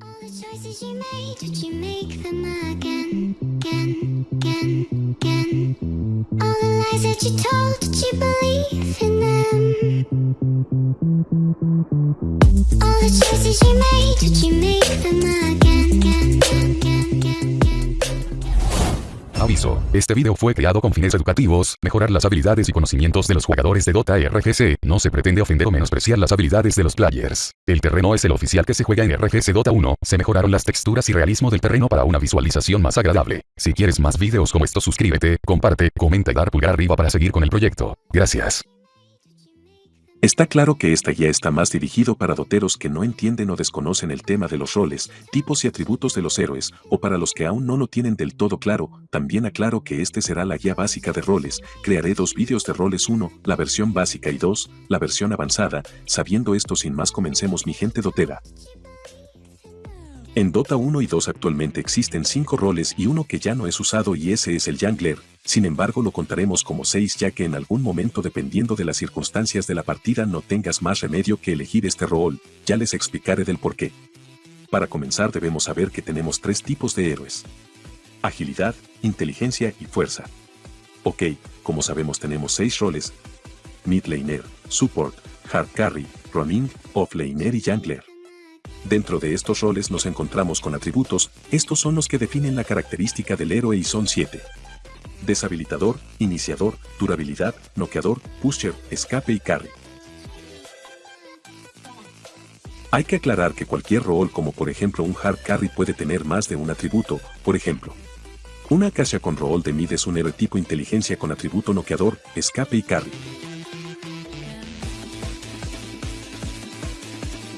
All the choices you made, did you make them again, again, again, again? All the lies that you told, did you believe in them? All the choices you made, did you make them again, Este video fue creado con fines educativos, mejorar las habilidades y conocimientos de los jugadores de Dota RGC, no se pretende ofender o menospreciar las habilidades de los players. El terreno es el oficial que se juega en RGC Dota 1, se mejoraron las texturas y realismo del terreno para una visualización más agradable. Si quieres más videos como estos suscríbete, comparte, comenta y dar pulgar arriba para seguir con el proyecto. Gracias. Está claro que esta guía está más dirigido para doteros que no entienden o desconocen el tema de los roles, tipos y atributos de los héroes, o para los que aún no lo tienen del todo claro, también aclaro que este será la guía básica de roles, crearé dos vídeos de roles 1, la versión básica y 2, la versión avanzada, sabiendo esto sin más comencemos mi gente dotera. En Dota 1 y 2 actualmente existen 5 roles y uno que ya no es usado y ese es el Jungler, sin embargo lo contaremos como 6 ya que en algún momento dependiendo de las circunstancias de la partida no tengas más remedio que elegir este rol, ya les explicaré del por qué. Para comenzar debemos saber que tenemos tres tipos de héroes. Agilidad, inteligencia y fuerza. Ok, como sabemos tenemos 6 roles. Mid laner, Support, Hard Carry, Ronin, Offlaner y Jungler. Dentro de estos roles nos encontramos con atributos, estos son los que definen la característica del héroe y son 7. Deshabilitador, iniciador, durabilidad, noqueador, pusher, escape y carry. Hay que aclarar que cualquier rol como por ejemplo un hard carry puede tener más de un atributo, por ejemplo. Una Akasha con rol de mid es un héroe tipo inteligencia con atributo noqueador, escape y carry.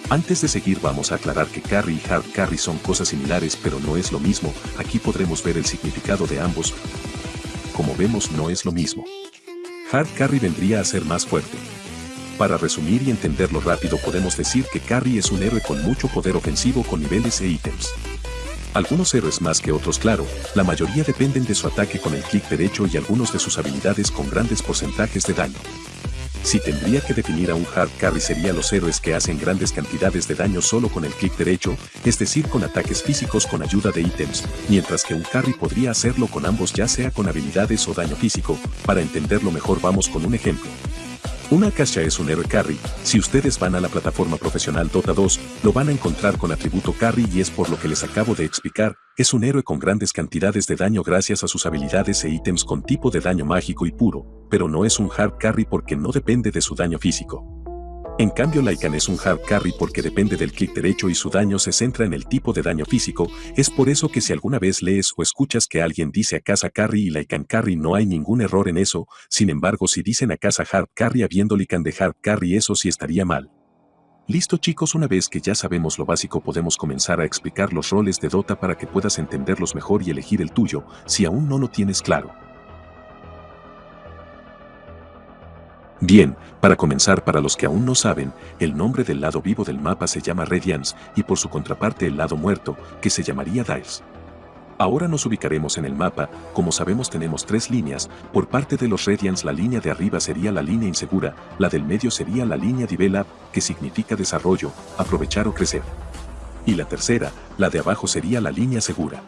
Antes de seguir vamos a aclarar que carry y hard carry son cosas similares pero no es lo mismo, aquí podremos ver el significado de ambos. Como vemos no es lo mismo. Hard carry vendría a ser más fuerte. Para resumir y entenderlo rápido podemos decir que carry es un héroe con mucho poder ofensivo con niveles e ítems. Algunos héroes más que otros claro, la mayoría dependen de su ataque con el clic derecho y algunos de sus habilidades con grandes porcentajes de daño. Si tendría que definir a un hard carry sería los héroes que hacen grandes cantidades de daño solo con el clic derecho, es decir con ataques físicos con ayuda de ítems, mientras que un carry podría hacerlo con ambos ya sea con habilidades o daño físico, para entenderlo mejor vamos con un ejemplo. Una Akasha es un héroe carry, si ustedes van a la plataforma profesional Dota 2, lo van a encontrar con atributo carry y es por lo que les acabo de explicar, es un héroe con grandes cantidades de daño gracias a sus habilidades e ítems con tipo de daño mágico y puro, pero no es un hard carry porque no depende de su daño físico. En cambio Lycan es un hard carry porque depende del clic derecho y su daño se centra en el tipo de daño físico, es por eso que si alguna vez lees o escuchas que alguien dice a casa carry y Lycan carry no hay ningún error en eso, sin embargo si dicen a casa hard carry habiendo Lycan de hard carry eso sí estaría mal. Listo chicos una vez que ya sabemos lo básico podemos comenzar a explicar los roles de Dota para que puedas entenderlos mejor y elegir el tuyo, si aún no lo tienes claro. Bien, para comenzar para los que aún no saben, el nombre del lado vivo del mapa se llama Radiance y por su contraparte el lado muerto, que se llamaría Dice. Ahora nos ubicaremos en el mapa, como sabemos tenemos tres líneas, por parte de los Radiance la línea de arriba sería la línea insegura, la del medio sería la línea Develop, que significa desarrollo, aprovechar o crecer. Y la tercera, la de abajo sería la línea segura.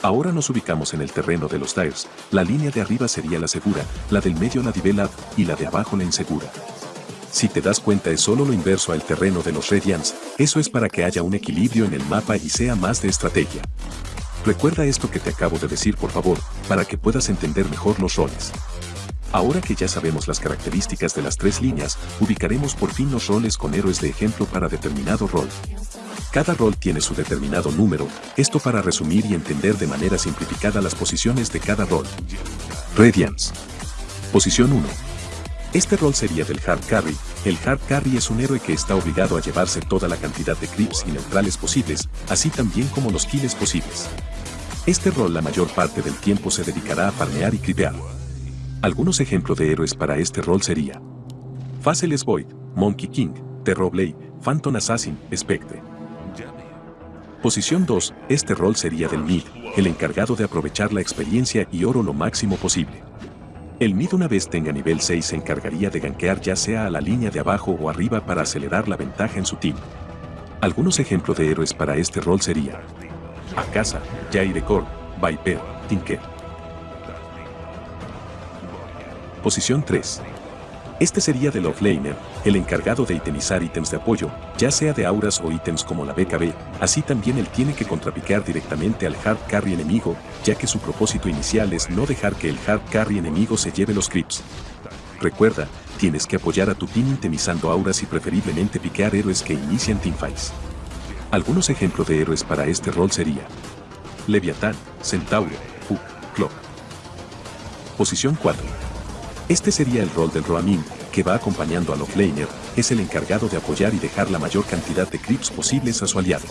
Ahora nos ubicamos en el terreno de los Tires, la línea de arriba sería la segura, la del medio la Develop y la de abajo la insegura. Si te das cuenta es solo lo inverso al terreno de los Radiants, eso es para que haya un equilibrio en el mapa y sea más de estrategia. Recuerda esto que te acabo de decir por favor, para que puedas entender mejor los roles. Ahora que ya sabemos las características de las tres líneas, ubicaremos por fin los roles con héroes de ejemplo para determinado rol. Cada rol tiene su determinado número, esto para resumir y entender de manera simplificada las posiciones de cada rol. Radiance. Posición 1. Este rol sería del Hard Carry. El Hard Carry es un héroe que está obligado a llevarse toda la cantidad de creeps y neutrales posibles, así también como los kills posibles. Este rol la mayor parte del tiempo se dedicará a farmear y creepear. Algunos ejemplos de héroes para este rol sería Faceless Void, Monkey King, Terrorblade, Phantom Assassin, Spectre. Posición 2, este rol sería del mid, el encargado de aprovechar la experiencia y oro lo máximo posible. El mid una vez tenga nivel 6 se encargaría de gankear ya sea a la línea de abajo o arriba para acelerar la ventaja en su team. Algunos ejemplos de héroes para este rol sería Akasa, Jair Viper, Tinker. Posición 3. Este sería del offlaner, el encargado de itemizar ítems de apoyo, ya sea de auras o ítems como la BKB, así también él tiene que contrapicar directamente al hard carry enemigo, ya que su propósito inicial es no dejar que el hard carry enemigo se lleve los creeps. Recuerda, tienes que apoyar a tu team itemizando auras y preferiblemente piquear héroes que inician teamfights. Algunos ejemplos de héroes para este rol sería Leviatán, Centauro, Hook, Clock. Posición 4. Este sería el rol del Roamin, que va acompañando al offlaner, es el encargado de apoyar y dejar la mayor cantidad de creeps posibles a su aliado.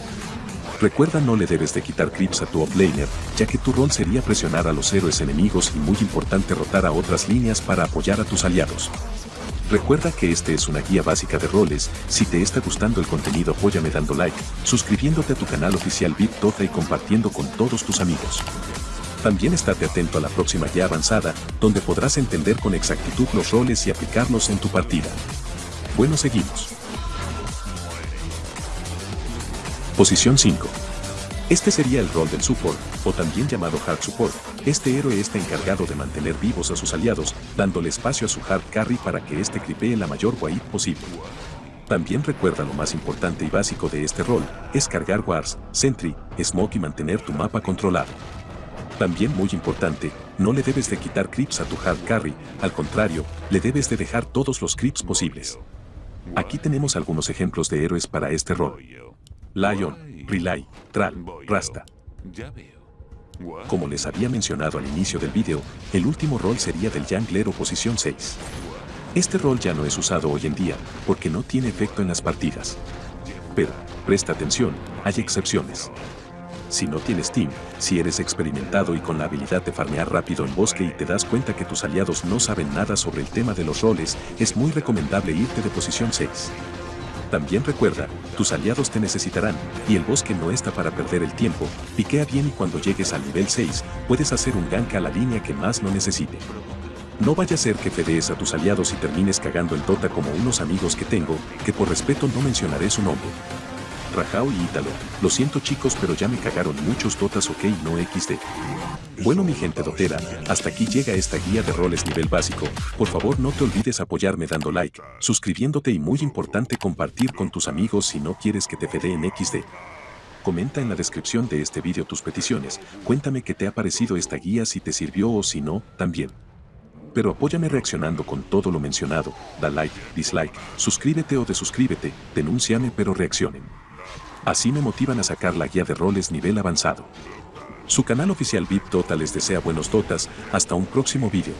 Recuerda no le debes de quitar creeps a tu offlaner, ya que tu rol sería presionar a los héroes enemigos y muy importante rotar a otras líneas para apoyar a tus aliados. Recuerda que este es una guía básica de roles, si te está gustando el contenido apóyame dando like, suscribiéndote a tu canal oficial VIP y compartiendo con todos tus amigos. También estate atento a la próxima guía avanzada, donde podrás entender con exactitud los roles y aplicarlos en tu partida. Bueno, seguimos. Posición 5. Este sería el rol del support, o también llamado hard support. Este héroe está encargado de mantener vivos a sus aliados, dándole espacio a su hard carry para que éste cripee la mayor wave posible. También recuerda lo más importante y básico de este rol, es cargar wars, sentry, smoke y mantener tu mapa controlado. También muy importante, no le debes de quitar creeps a tu hard carry, al contrario, le debes de dejar todos los creeps posibles. Aquí tenemos algunos ejemplos de héroes para este rol. Lion, Relay, Tral, Rasta. Como les había mencionado al inicio del vídeo, el último rol sería del Jungler o posición 6. Este rol ya no es usado hoy en día, porque no tiene efecto en las partidas. Pero, presta atención, hay excepciones. Si no tienes team, si eres experimentado y con la habilidad de farmear rápido en bosque y te das cuenta que tus aliados no saben nada sobre el tema de los roles, es muy recomendable irte de posición 6. También recuerda, tus aliados te necesitarán, y el bosque no está para perder el tiempo, piquea bien y cuando llegues al nivel 6, puedes hacer un gank a la línea que más lo necesite. No vaya a ser que fedees a tus aliados y termines cagando el Dota como unos amigos que tengo, que por respeto no mencionaré su nombre. Rajao y Ítalo. Lo siento chicos pero ya me cagaron muchos dotas ok no XD. Bueno mi gente dotera, hasta aquí llega esta guía de roles nivel básico, por favor no te olvides apoyarme dando like, suscribiéndote y muy importante compartir con tus amigos si no quieres que te en XD. Comenta en la descripción de este vídeo tus peticiones, cuéntame qué te ha parecido esta guía si te sirvió o si no, también. Pero apóyame reaccionando con todo lo mencionado, da like, dislike, suscríbete o desuscríbete, denúnciame pero reaccionen. Así me motivan a sacar la guía de roles nivel avanzado. Su canal oficial VIP Total les desea buenos dotas, hasta un próximo vídeo.